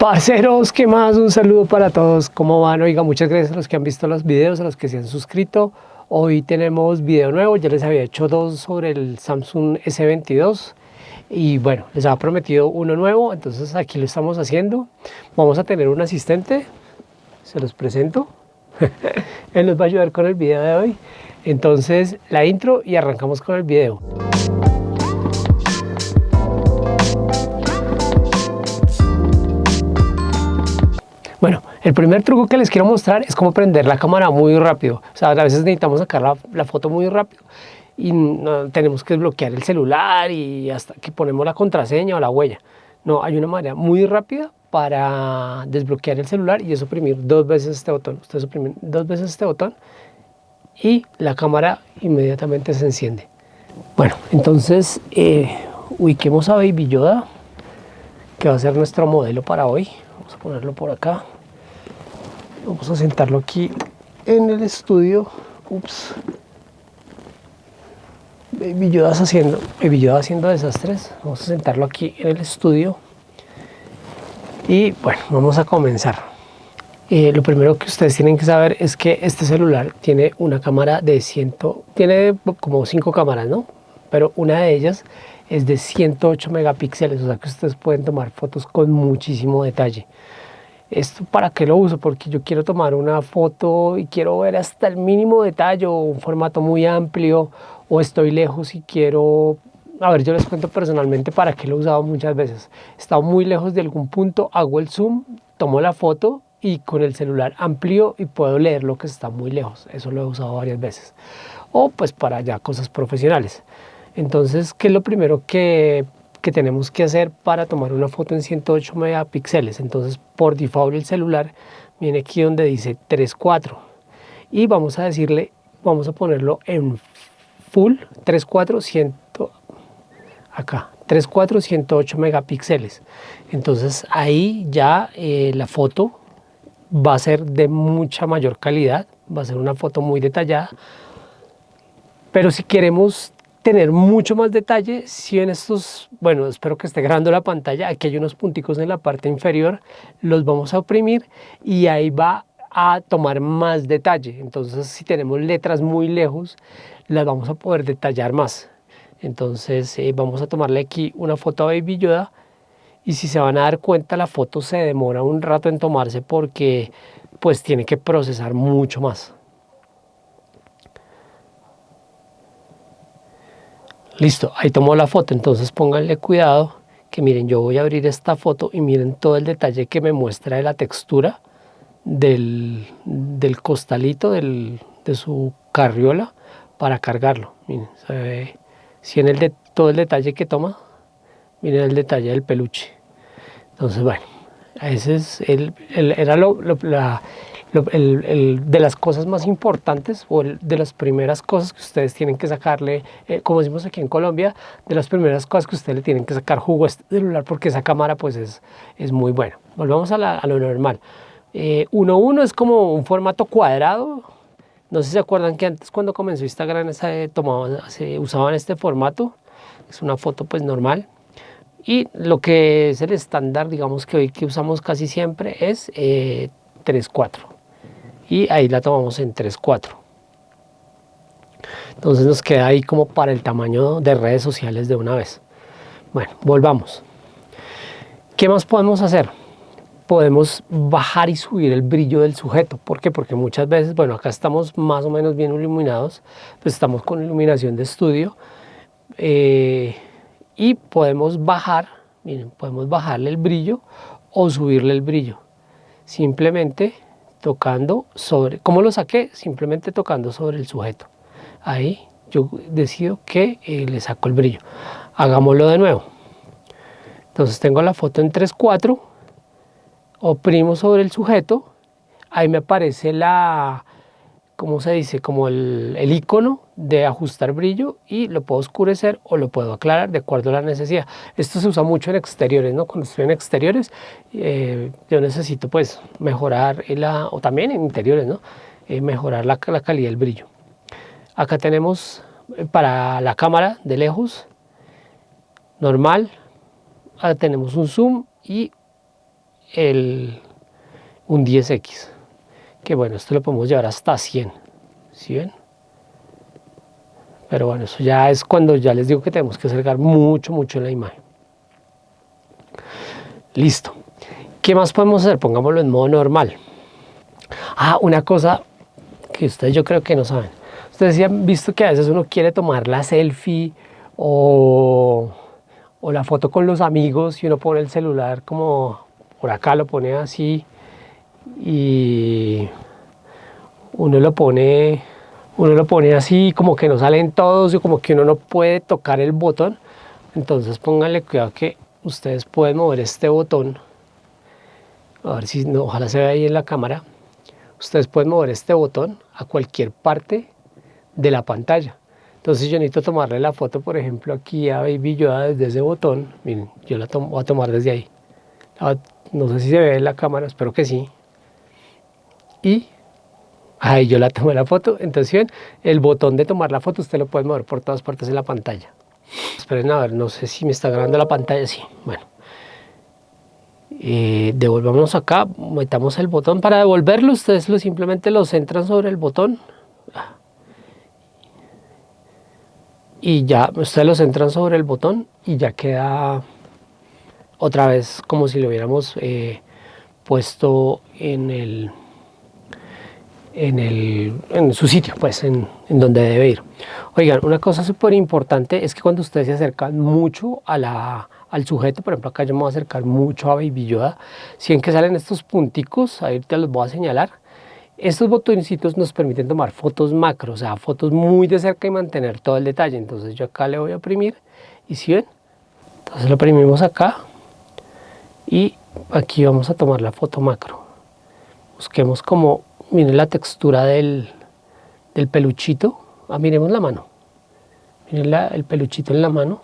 Parceros, ¿qué más? Un saludo para todos. ¿Cómo van? Oiga, muchas gracias a los que han visto los videos, a los que se han suscrito. Hoy tenemos video nuevo. Ya les había hecho dos sobre el Samsung S22. Y bueno, les había prometido uno nuevo, entonces aquí lo estamos haciendo. Vamos a tener un asistente. Se los presento. Él nos va a ayudar con el video de hoy. Entonces, la intro y arrancamos con el video. Bueno, el primer truco que les quiero mostrar es cómo prender la cámara muy rápido. O sea, a veces necesitamos sacar la, foto muy rápido y tenemos que desbloquear el celular y hasta que ponemos la contraseña o la huella. No, hay una manera muy rápida para desbloquear el celular y es oprimir dos veces este botón. Ustedes oprimen dos veces este botón y la cámara inmediatamente se enciende. Bueno, entonces eh, ubiquemos a Baby Yoda, que va a ser nuestro modelo para hoy vamos a ponerlo por acá vamos a sentarlo aquí en el estudio. Ups. Baby Yoda haciendo, Baby haciendo desastres. Vamos a sentarlo aquí en el estudio. Y bueno, vamos a comenzar. Eh, lo primero que ustedes tienen que saber es que este celular tiene una cámara de 100, tiene como cinco cámaras, ¿no? Pero una de ellas es de 108 megapíxeles, o sea que ustedes pueden tomar fotos con muchísimo detalle. ¿Esto para qué lo uso? Porque yo quiero tomar una foto y quiero ver hasta el mínimo detalle un formato muy amplio o estoy lejos y quiero... A ver, yo les cuento personalmente para qué lo he usado muchas veces. He estado muy lejos de algún punto, hago el zoom, tomo la foto y con el celular amplio y puedo leer lo que está muy lejos. Eso lo he usado varias veces. O pues para ya cosas profesionales. Entonces, ¿qué es lo primero que, tenemos que hacer para tomar una foto en 108 megapíxeles? Entonces, por default el celular viene aquí donde dice 3.4 y vamos a decirle, vamos a ponerlo en full 3.4 100, acá 3.4 108 megapíxeles. Entonces ahí ya eh, la foto va a ser de mucha mayor calidad, va a ser una foto muy detallada, pero si queremos tener mucho más detalle si en estos, bueno, espero que esté grabando la pantalla, aquí hay unos punticos en la parte inferior, los vamos a oprimir y ahí va a tomar más detalle. Entonces, si tenemos letras muy lejos, las vamos a poder detallar más. Entonces, eh, vamos a tomarle aquí una foto a Baby Yoda y si se van a dar cuenta, la foto se demora un rato en tomarse porque pues tiene que procesar mucho más. Listo, ahí tomó la foto, entonces pónganle cuidado que miren, yo voy a abrir esta foto y miren todo el detalle que me muestra de la textura del, costalito de su carriola para cargarlo. Miren, se ve, si en el de, todo el detalle que toma, miren el detalle del peluche. Entonces, bueno, ese es el, era lo, la, de las cosas más importantes o de las primeras cosas que ustedes tienen que sacarle, eh, como decimos aquí en Colombia, de las primeras cosas que ustedes le tienen que sacar jugo a este celular porque esa cámara pues es, es muy buena. Volvamos a, lo normal. 1.1 eh, es como un formato cuadrado. No sé si se acuerdan que antes cuando comenzó Instagram se, tomaba, se usaban este formato. Es una foto pues normal. Y lo que es el estándar, digamos que hoy que usamos casi siempre es eh, 3.4 y ahí la tomamos en 3.4 entonces nos queda ahí como para el tamaño de redes sociales de una vez. Bueno, volvamos. ¿qué más podemos hacer? podemos bajar y subir el brillo del sujeto. ¿por qué? porque muchas veces, bueno acá estamos más o menos bien iluminados pues estamos con iluminación de estudio eh, y podemos bajar miren, podemos bajarle el brillo o subirle el brillo. Simplemente tocando sobre, ¿cómo lo saqué? Simplemente tocando sobre el sujeto. Ahí yo decido que eh, le saco el brillo. Hagámoslo de nuevo. Entonces tengo la foto en 3.4, oprimo sobre el sujeto, ahí me aparece la, ¿cómo se dice? Como el, el icono de ajustar brillo y lo puedo oscurecer o lo puedo aclarar de acuerdo a la necesidad. Esto se usa mucho en exteriores, ¿no? Cuando estoy en exteriores, eh, yo necesito pues mejorar, la, o también en interiores, ¿no? Eh, mejorar la, la, calidad del brillo. Acá tenemos eh, para la cámara de lejos, normal, ahora tenemos un zoom y el, un 10X. Que bueno, esto lo podemos llevar hasta 100. ¿Sí ven? Pero bueno, eso ya es cuando ya les digo que tenemos que acercar mucho, mucho la imagen. Listo. ¿Qué más podemos hacer? Pongámoslo en modo normal. Ah, una cosa que ustedes yo creo que no saben. Ustedes ya han visto que a veces uno quiere tomar la selfie o, o la foto con los amigos y uno pone el celular como por acá lo pone así y uno lo pone uno lo pone así como que no salen todos y como que uno no puede tocar el botón. Entonces pónganle cuidado que ustedes pueden mover este botón. A ver si no, ojalá se vea ahí en la cámara. Ustedes pueden mover este botón a cualquier parte de la pantalla. Entonces yo necesito tomarle la foto por ejemplo aquí a Baby Yoda desde ese botón. Miren yo la voy a tomar desde ahí. No sé si se ve en la cámara espero que sí. Y Ahí yo la tomé la foto. Entonces, el botón de tomar la foto usted lo puede mover por todas partes de la pantalla. Esperen a ver, no sé si me está grabando la pantalla. Sí, bueno. Eh, devolvamos acá, metamos el botón. Para devolverlo, ustedes lo, simplemente lo centran sobre el botón. Y ya, ustedes lo centran sobre el botón y ya queda otra vez como si lo hubiéramos eh, puesto en el en, su sitio, pues en, donde debe ir. Oigan, una cosa súper importante es que cuando ustedes se acercan mucho al sujeto, por ejemplo acá yo me voy a acercar mucho a Baby Yoda, si ven que salen estos punticos, ahí te los voy a señalar, estos botoncitos nos permiten tomar fotos macro, o sea, fotos muy de cerca y mantener todo el detalle. Entonces yo acá le voy a oprimir y si ven, entonces lo oprimimos acá y aquí vamos a tomar la foto macro. Busquemos como miren la textura del, peluchito. Ah, miremos la mano. Miren el peluchito en la mano.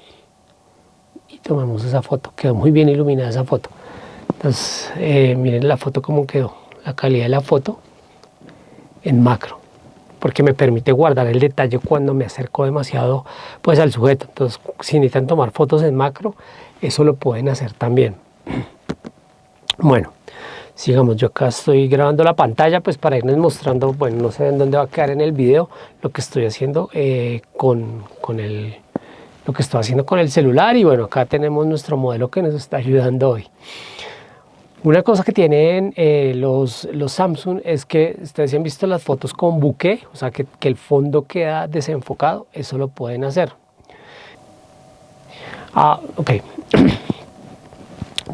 Y tomamos esa foto. Quedó muy bien iluminada esa foto. Entonces, eh, miren la foto como quedó. La calidad de la foto en macro. Porque me permite guardar el detalle cuando me acerco demasiado pues, al sujeto. Entonces, si necesitan tomar fotos en macro, eso lo pueden hacer también. Bueno, sigamos yo acá estoy grabando la pantalla pues para irles mostrando bueno no sé en dónde va a quedar en el video lo que estoy haciendo eh, con, con, el lo que estoy haciendo con el celular y bueno acá tenemos nuestro modelo que nos está ayudando hoy. Una cosa que tienen eh, los, los Samsung es que ustedes han visto las fotos con buque o sea que, el fondo queda desenfocado eso lo pueden hacer. Ah ok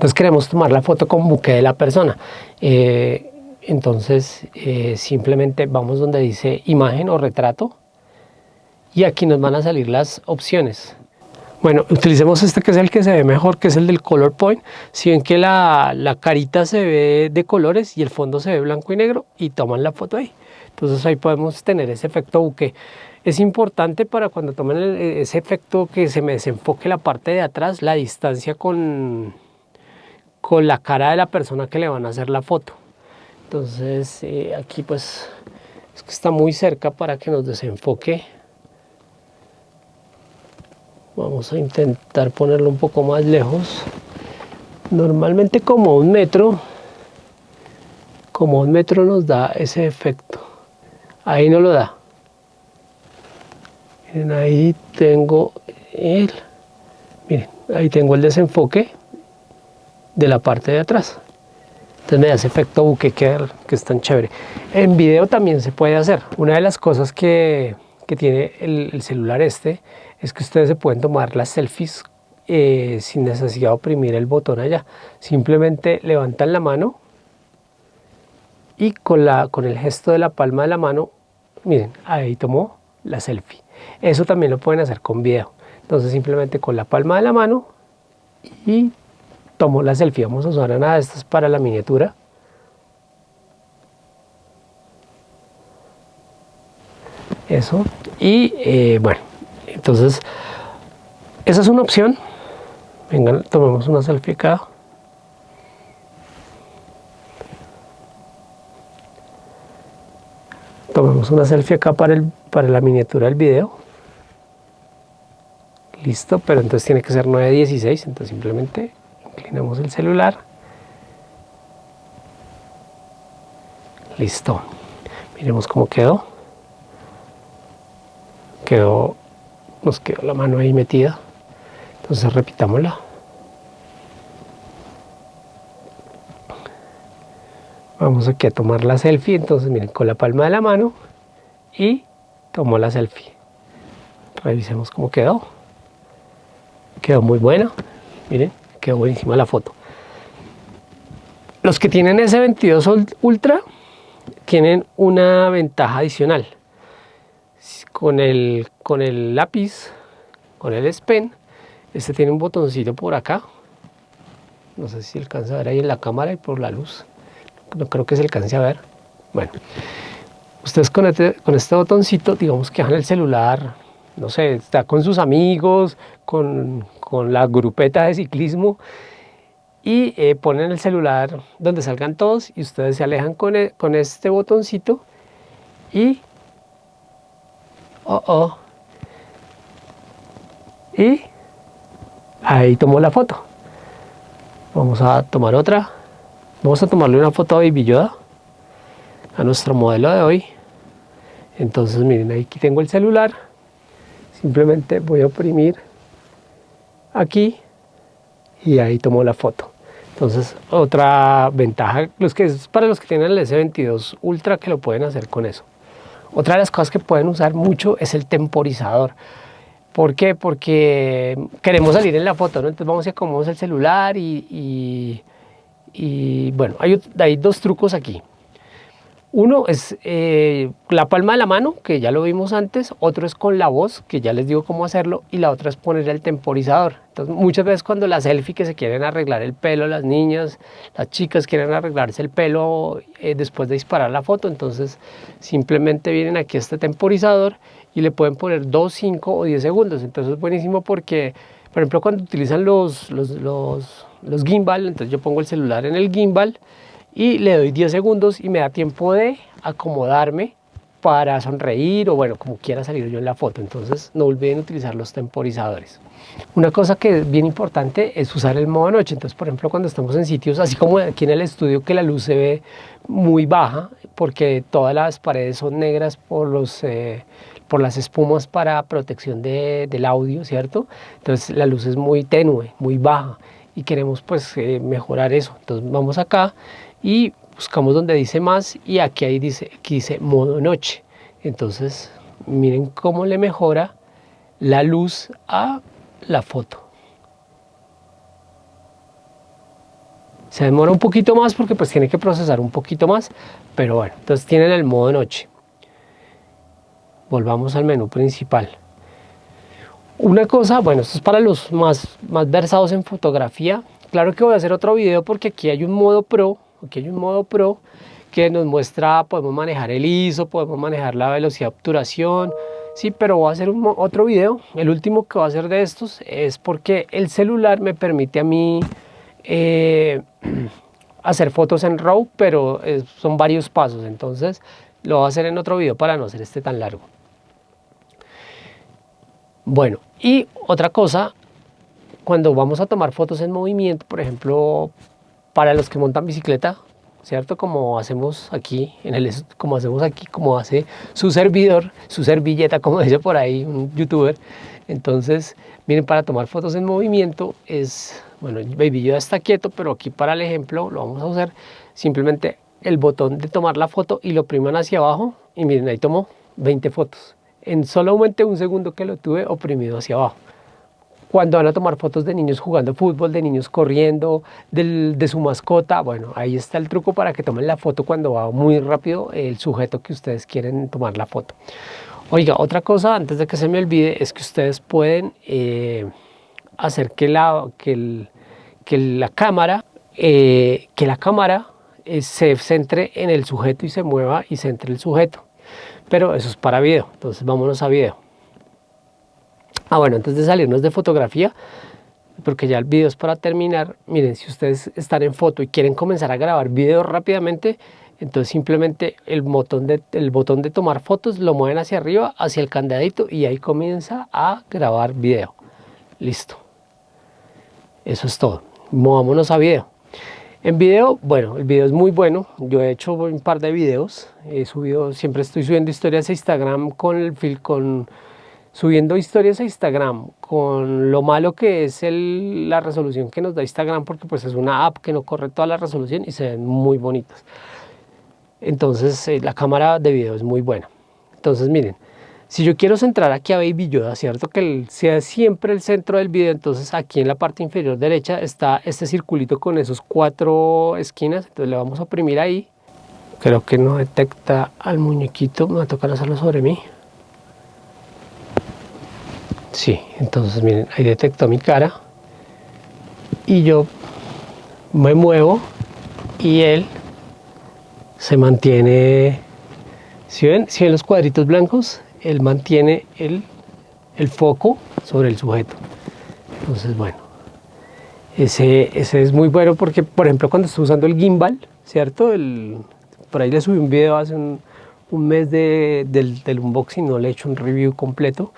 Entonces queremos tomar la foto con buque de la persona. Eh, entonces eh, simplemente vamos donde dice imagen o retrato y aquí nos van a salir las opciones. Bueno, utilicemos este que es el que se ve mejor, que es el del color point. Si ven que la, la carita se ve de colores y el fondo se ve blanco y negro y toman la foto ahí. Entonces ahí podemos tener ese efecto buque. Es importante para cuando tomen ese efecto que se me desenfoque la parte de atrás, la distancia con, con la cara de la persona que le van a hacer la foto. Entonces eh, aquí pues es que está muy cerca para que nos desenfoque. Vamos a intentar ponerlo un poco más lejos. Normalmente como un metro, como un metro nos da ese efecto. Ahí no lo da. Miren, ahí tengo el, miren, ahí tengo el desenfoque de la parte de atrás. Entonces me da ese efecto buque que, es tan chévere. En video también se puede hacer. Una de las cosas que, que tiene el, celular este es que ustedes se pueden tomar las selfies eh, sin necesidad de oprimir el botón allá. Simplemente levantan la mano y con, la, con el gesto de la palma de la mano, miren, ahí tomó la selfie. Eso también lo pueden hacer con video. Entonces simplemente con la palma de la mano y tomo la selfie. Vamos a usar una de estas para la miniatura. Eso. Y eh, bueno, entonces, esa es una opción. Vengan, tomemos una selfie acá. Tomemos una selfie acá para, el, para la miniatura del video. Listo, pero entonces tiene que ser 9.16, entonces simplemente inclinamos el celular Listo. Miremos cómo quedó. Quedó, nos quedó la mano ahí metida. Entonces repitámosla. Vamos aquí a tomar la selfie, entonces miren, con la palma de la mano y tomo la selfie. Revisemos cómo quedó. Quedó muy buena, miren, quedó buenísima la foto. Los que tienen S22 Ultra tienen una ventaja adicional. Con el, con el lápiz, con el S Pen, este tiene un botoncito por acá. No sé si alcanza a ver ahí en la cámara y por la luz no creo que se alcance a ver. Bueno, ustedes con este, con este botoncito, digamos que dejan el celular, no sé, está con sus amigos, con, con la grupeta de ciclismo y eh, ponen el celular donde salgan todos y ustedes se alejan con, e, con este botoncito y oh, oh, y ahí tomó la foto vamos a tomar otra Vamos a tomarle una foto a Baby a nuestro modelo de hoy. Entonces miren, aquí tengo el celular. Simplemente voy a oprimir aquí y ahí tomo la foto. Entonces otra ventaja, para los que tienen el S22 Ultra que lo pueden hacer con eso. Otra de las cosas que pueden usar mucho es el temporizador. ¿Por qué? Porque queremos salir en la foto. Entonces vamos a acomodar el celular y y bueno, hay dos trucos aquí. Uno es eh, la palma de la mano, que ya lo vimos antes, otro es con la voz, que ya les digo cómo hacerlo, y la otra es poner el temporizador. Entonces, muchas veces cuando las selfie que se quieren arreglar el pelo, las niñas, las chicas quieren arreglarse el pelo eh, después de disparar la foto, entonces simplemente vienen aquí a este temporizador y le pueden poner 2, 5 o 10 segundos. Entonces es buenísimo porque, por ejemplo, cuando utilizan los, los, los los gimbal, entonces yo pongo el celular en el gimbal y le doy 10 segundos y me da tiempo de acomodarme para sonreír o bueno, como quiera salir yo en la foto. Entonces no olviden utilizar los temporizadores. Una cosa que es bien importante es usar el modo noche. Entonces, por ejemplo, cuando estamos en sitios así como aquí en el estudio que la luz se ve muy baja porque todas las paredes son negras por los... Eh, por las espumas para protección del audio, ¿cierto? Entonces la luz es muy tenue, muy baja y queremos pues eh, mejorar eso. Entonces vamos acá y buscamos donde dice más y aquí, ahí dice, aquí dice modo noche. Entonces miren cómo le mejora la luz a la foto. Se demora un poquito más porque pues tiene que procesar un poquito más, pero bueno, entonces tienen el modo noche. Volvamos al menú principal. Una cosa, bueno, esto es para los más, más versados en fotografía. Claro que voy a hacer otro video porque aquí hay un modo pro, aquí hay un modo pro que nos muestra, podemos manejar el ISO, podemos manejar la velocidad de obturación, sí, pero voy a hacer otro video. El último que voy a hacer de estos es porque el celular me permite a mí eh, hacer fotos en RAW, pero son varios pasos, entonces lo voy a hacer en otro video para no hacer este tan largo. Bueno, y otra cosa, cuando vamos a tomar fotos en movimiento, por ejemplo, para los que montan bicicleta, ¿cierto? Como hacemos aquí, en el, como hacemos aquí, como hace su servidor, su servilleta, como dice por ahí un youtuber. Entonces, miren, para tomar fotos en movimiento es, bueno, Baby ya está quieto, pero aquí para el ejemplo lo vamos a usar simplemente el botón de tomar la foto y lo priman hacia abajo y miren, ahí tomó 20 fotos en solamente un segundo que lo tuve oprimido hacia abajo. Cuando van a tomar fotos de niños jugando fútbol, de niños corriendo, de su mascota, bueno, ahí está el truco para que tomen la foto cuando va muy rápido el sujeto que ustedes quieren tomar la foto. Oiga, otra cosa antes de que se me olvide es que ustedes pueden eh, hacer que la, que, la cámara, eh, que la cámara eh, se centre en el sujeto y se mueva y centre el sujeto pero eso es para video, entonces vámonos a video. Ah, bueno, antes de salirnos de fotografía, porque ya el video es para terminar, miren, si ustedes están en foto y quieren comenzar a grabar video rápidamente, entonces simplemente el botón, de, tomar fotos lo mueven hacia arriba, hacia el candadito y ahí comienza a grabar video. Listo. Eso es todo. Movámonos a video. En video, bueno, el video es muy bueno. Yo he hecho un par de videos. He subido, siempre estoy subiendo historias a Instagram con el con subiendo historias a Instagram con lo malo que es la resolución que nos da Instagram porque pues es una app que no corre toda la resolución y se ven muy bonitas. Entonces eh, la cámara de video es muy buena. Entonces miren, si yo quiero centrar aquí a Baby Yoda, ¿cierto? Que sea siempre el centro del video, entonces aquí en la parte inferior derecha está este circulito con esos cuatro esquinas, entonces le vamos a oprimir ahí. Creo que no detecta al muñequito, me va a tocar hacerlo sobre mí. Sí, entonces miren, ahí detectó mi cara y yo me muevo y él se mantiene, si ven, si ven los cuadritos blancos, él mantiene el, el foco sobre el sujeto. Entonces, bueno, ese, ese es muy bueno porque, por ejemplo, cuando estoy usando el gimbal, ¿cierto? El, por ahí le subí un video hace un, un mes de, del, del unboxing, no le he hecho un review completo.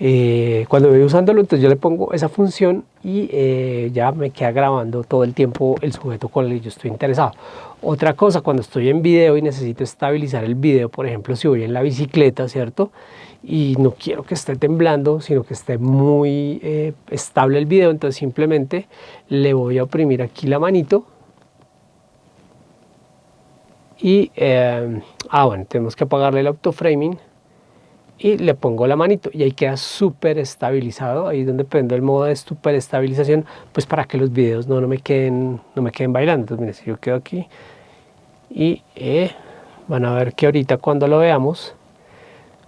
Eh, cuando voy usándolo, entonces yo le pongo esa función y eh, ya me queda grabando todo el tiempo el sujeto con el que yo estoy interesado. Otra cosa, cuando estoy en video y necesito estabilizar el video, por ejemplo, si voy en la bicicleta, ¿cierto? Y no quiero que esté temblando, sino que esté muy eh, estable el video, entonces simplemente le voy a oprimir aquí la manito. Y, ah, bueno, tenemos que apagarle el autoframing y le pongo la manito y ahí queda súper estabilizado, ahí es donde prendo el modo de super estabilización, pues para que los videos no, no, me, queden, no me queden bailando. Entonces miren, si yo quedo aquí y eh, van a ver que ahorita cuando lo veamos,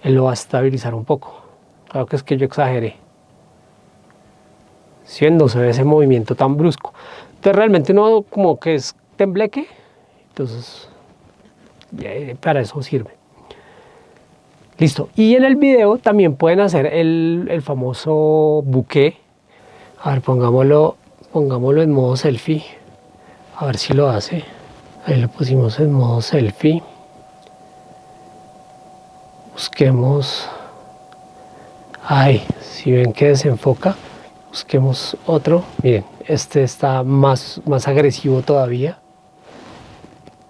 lo va a estabilizar un poco. Claro que es que yo exageré. Siendo ese movimiento tan brusco. Entonces realmente no como que es tembleque, entonces para eso sirve. Listo. Y en el video también pueden hacer el, el famoso buque. A ver, pongámoslo, pongámoslo en modo selfie. A ver si lo hace. Ahí lo pusimos en modo selfie. Busquemos. Ay, si ven que desenfoca, busquemos otro. Miren, este está más, más agresivo todavía.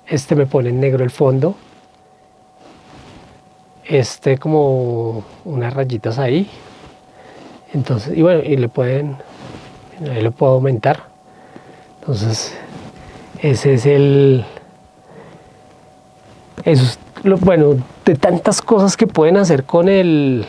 Este me pone en negro el fondo este como unas rayitas ahí. Entonces y bueno y le pueden ahí lo puedo aumentar. Entonces ese es el eso bueno de tantas cosas que pueden hacer con el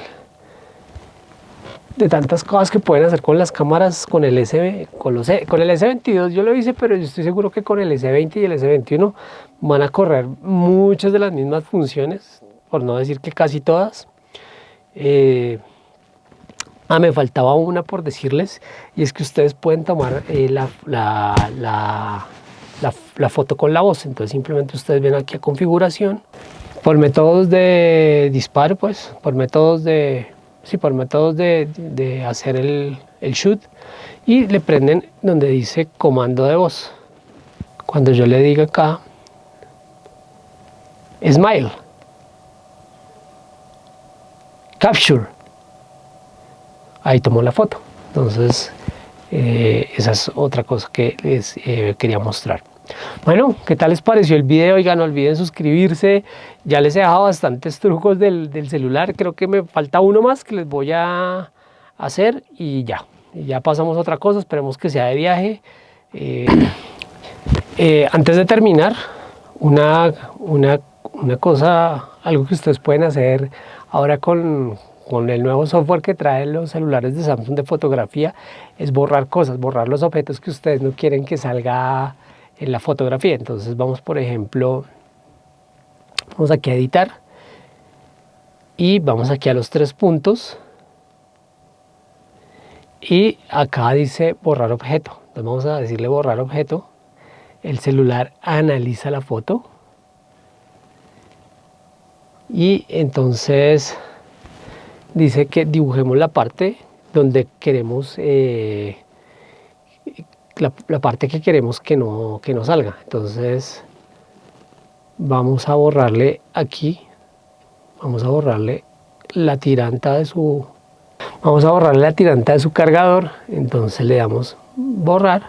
de tantas cosas que pueden hacer con las cámaras con el S con los e, con el S22 yo lo hice pero yo estoy seguro que con el S20 y el S21 van a correr muchas de las mismas funciones por no decir que casi todas. Eh, ah, me faltaba una por decirles, y es que ustedes pueden tomar eh, la, la, la, foto con la voz, entonces simplemente ustedes ven aquí a configuración, por métodos de disparo, pues, por métodos de, sí, por métodos de, de hacer el, el shoot, y le prenden donde dice comando de voz. Cuando yo le diga acá, smile, capture. Ahí tomó la foto. Entonces, eh, esa es otra cosa que les eh, quería mostrar. Bueno, ¿qué tal les pareció el video? Oigan, no olviden suscribirse. Ya les he dejado bastantes trucos del, celular. Creo que me falta uno más que les voy a hacer y ya. ya pasamos a otra cosa. Esperemos que sea de viaje. Eh, antes de terminar, una, una, una cosa, algo que ustedes pueden hacer Ahora con, el nuevo software que traen los celulares de Samsung de fotografía es borrar cosas, borrar los objetos que ustedes no quieren que salga en la fotografía. Entonces vamos por ejemplo, vamos aquí a editar y vamos aquí a los tres puntos y acá dice borrar objeto. Entonces vamos a decirle borrar objeto. El celular analiza la foto y entonces dice que dibujemos la parte donde queremos eh, la, parte que queremos que no, que no salga. Entonces vamos a borrarle aquí vamos a borrarle la tiranta de su vamos a borrarle la tiranta de su cargador. Entonces le damos borrar.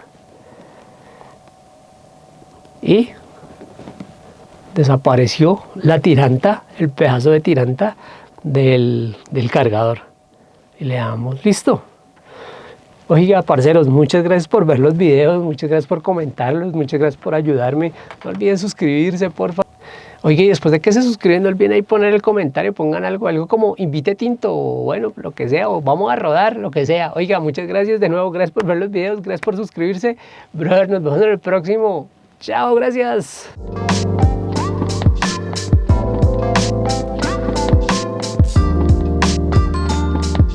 Y desapareció la tiranta, el pedazo de tiranta del, del cargador. Y le damos listo. Oiga, parceros, muchas gracias por ver los videos, muchas gracias por comentarlos, muchas gracias por ayudarme. No olviden suscribirse, por favor. Oiga, y después de que se suscriben, no olviden ahí poner el comentario, pongan algo, algo como invite tinto, o bueno, lo que sea, o vamos a rodar, lo que sea. Oiga, muchas gracias de nuevo, gracias por ver los videos, gracias por suscribirse. Brother, nos vemos en el próximo. Chao, gracias.